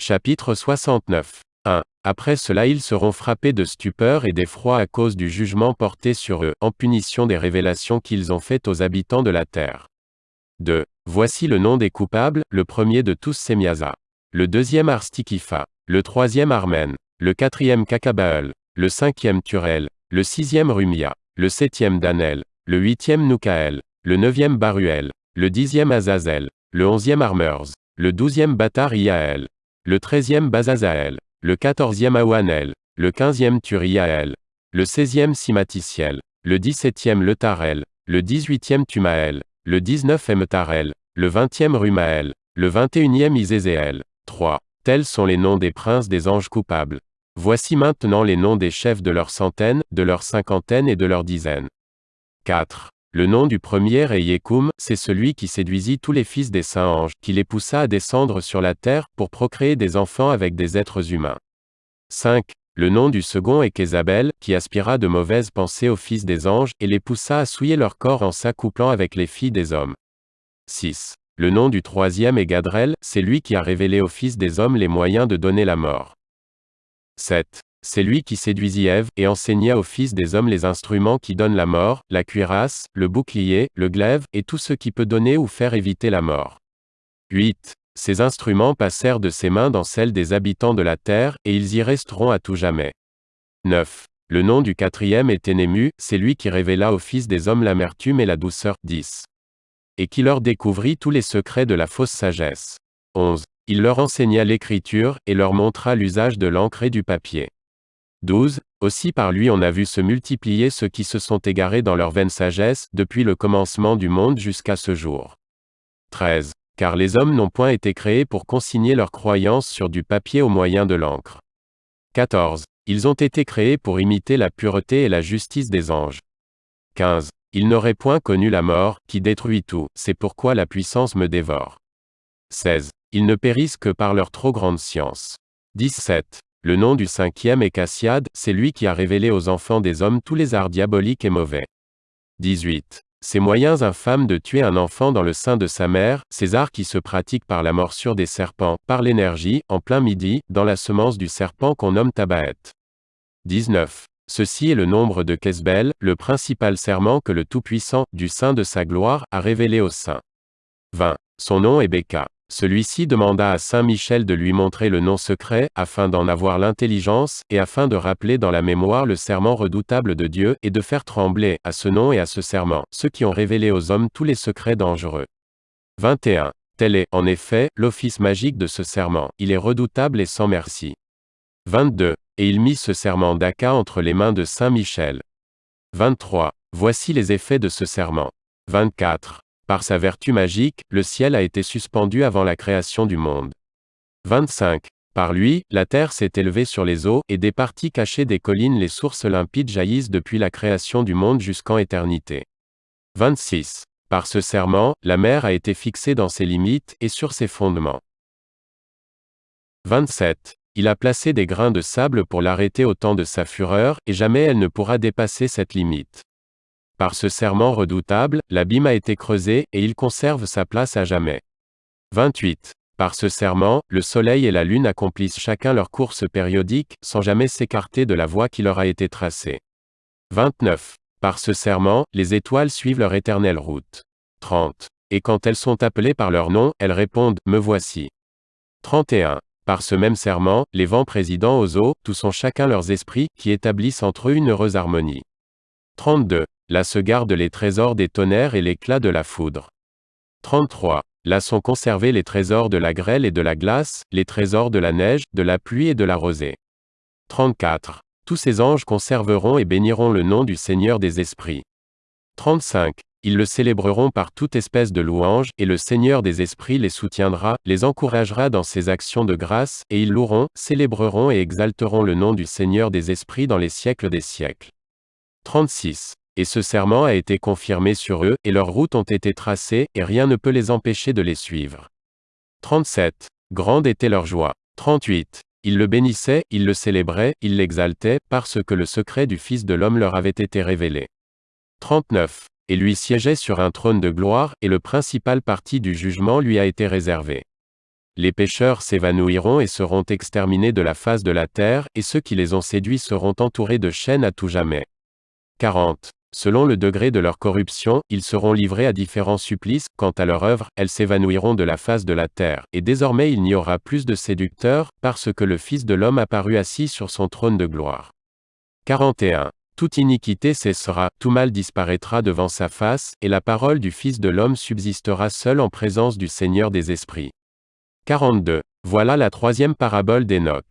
Chapitre 69. 1. Après cela ils seront frappés de stupeur et d'effroi à cause du jugement porté sur eux, en punition des révélations qu'ils ont faites aux habitants de la terre. 2. Voici le nom des coupables, le premier de tous Semiasa. Le deuxième Arstikifa. Le troisième Armen. Le quatrième Kakabael. Le cinquième Turel. Le sixième Rumia. Le septième Danel. Le huitième Nukael. Le neuvième Baruel. Le dixième Azazel. Le onzième Armers. Le douzième Batar Iael. Le treizième Bazazael. Le quatorzième Awanel. Le quinzième Turiael. Le seizième Simaticiel. Le dix-septième Letarel. Le dix-huitième Tumael. Le dix-neuf Emtarel. Le vingtième Rumael. Le vingt-et-unième Isézéel. 3. Tels sont les noms des princes des anges coupables. Voici maintenant les noms des chefs de leurs centaines, de leurs cinquantaines et de leurs dizaines. 4. Le nom du premier est Yekum, c'est celui qui séduisit tous les fils des saints anges, qui les poussa à descendre sur la terre, pour procréer des enfants avec des êtres humains. 5. Le nom du second est Kézabel, qui aspira de mauvaises pensées aux fils des anges, et les poussa à souiller leur corps en s'accouplant avec les filles des hommes. 6. Le nom du troisième est Gadrel, c'est lui qui a révélé aux fils des hommes les moyens de donner la mort. 7. C'est lui qui séduisit Ève, et enseigna aux fils des hommes les instruments qui donnent la mort, la cuirasse, le bouclier, le glaive, et tout ce qui peut donner ou faire éviter la mort. 8. Ces instruments passèrent de ses mains dans celles des habitants de la terre, et ils y resteront à tout jamais. 9. Le nom du quatrième est Ténému, c'est lui qui révéla aux fils des hommes l'amertume et la douceur. 10. Et qui leur découvrit tous les secrets de la fausse sagesse. 11. Il leur enseigna l'écriture, et leur montra l'usage de l'encre et du papier. 12. Aussi par lui on a vu se multiplier ceux qui se sont égarés dans leur vaine sagesse, depuis le commencement du monde jusqu'à ce jour. 13. Car les hommes n'ont point été créés pour consigner leurs croyances sur du papier au moyen de l'encre. 14. Ils ont été créés pour imiter la pureté et la justice des anges. 15. Ils n'auraient point connu la mort, qui détruit tout, c'est pourquoi la puissance me dévore. 16. Ils ne périssent que par leur trop grande science. 17. Le nom du cinquième est Cassiade, c'est lui qui a révélé aux enfants des hommes tous les arts diaboliques et mauvais. 18. Ces moyens infâmes de tuer un enfant dans le sein de sa mère, ces arts qui se pratiquent par la morsure des serpents, par l'énergie, en plein midi, dans la semence du serpent qu'on nomme Tabaet. 19. Ceci est le nombre de Kesbel, le principal serment que le Tout-Puissant, du sein de sa gloire, a révélé au sein. 20. Son nom est Beka. Celui-ci demanda à Saint Michel de lui montrer le nom secret, afin d'en avoir l'intelligence, et afin de rappeler dans la mémoire le serment redoutable de Dieu, et de faire trembler, à ce nom et à ce serment, ceux qui ont révélé aux hommes tous les secrets dangereux. 21. Tel est, en effet, l'office magique de ce serment, il est redoutable et sans merci. 22. Et il mit ce serment d'Aka entre les mains de Saint Michel. 23. Voici les effets de ce serment. 24. Par sa vertu magique, le ciel a été suspendu avant la création du monde. 25. Par lui, la terre s'est élevée sur les eaux, et des parties cachées des collines les sources limpides jaillissent depuis la création du monde jusqu'en éternité. 26. Par ce serment, la mer a été fixée dans ses limites, et sur ses fondements. 27. Il a placé des grains de sable pour l'arrêter au temps de sa fureur, et jamais elle ne pourra dépasser cette limite. Par ce serment redoutable, l'abîme a été creusé, et il conserve sa place à jamais. 28. Par ce serment, le Soleil et la Lune accomplissent chacun leur course périodique, sans jamais s'écarter de la voie qui leur a été tracée. 29. Par ce serment, les étoiles suivent leur éternelle route. 30. Et quand elles sont appelées par leur nom, elles répondent, Me voici. 31. Par ce même serment, les vents président aux eaux, tous ont chacun leurs esprits, qui établissent entre eux une heureuse harmonie. 32. Là se gardent les trésors des tonnerres et l'éclat de la foudre. 33. Là sont conservés les trésors de la grêle et de la glace, les trésors de la neige, de la pluie et de la rosée. 34. Tous ces anges conserveront et béniront le nom du Seigneur des esprits. 35. Ils le célébreront par toute espèce de louange, et le Seigneur des esprits les soutiendra, les encouragera dans ses actions de grâce, et ils loueront, célébreront et exalteront le nom du Seigneur des esprits dans les siècles des siècles. 36. Et ce serment a été confirmé sur eux, et leurs routes ont été tracées, et rien ne peut les empêcher de les suivre. 37. Grande était leur joie. 38. Ils le bénissaient, ils le célébraient, ils l'exaltaient, parce que le secret du Fils de l'homme leur avait été révélé. 39. Et lui siégeait sur un trône de gloire, et le principal parti du jugement lui a été réservé. Les pécheurs s'évanouiront et seront exterminés de la face de la terre, et ceux qui les ont séduits seront entourés de chaînes à tout jamais. 40. Selon le degré de leur corruption, ils seront livrés à différents supplices, quant à leur œuvre, elles s'évanouiront de la face de la terre, et désormais il n'y aura plus de séducteurs, parce que le Fils de l'homme apparut assis sur son trône de gloire. 41. Toute iniquité cessera, tout mal disparaîtra devant sa face, et la parole du Fils de l'homme subsistera seule en présence du Seigneur des esprits. 42. Voilà la troisième parabole d'Enoch.